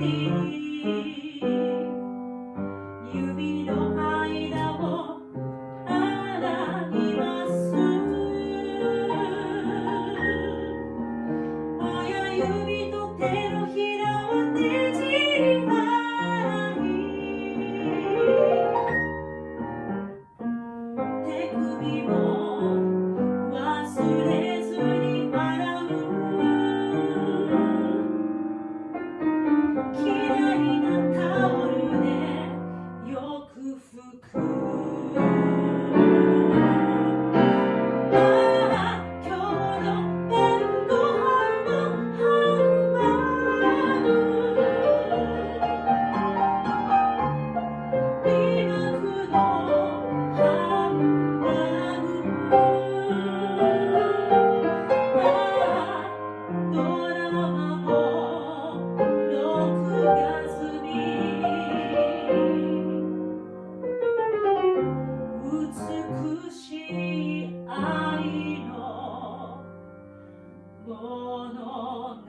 You. 物語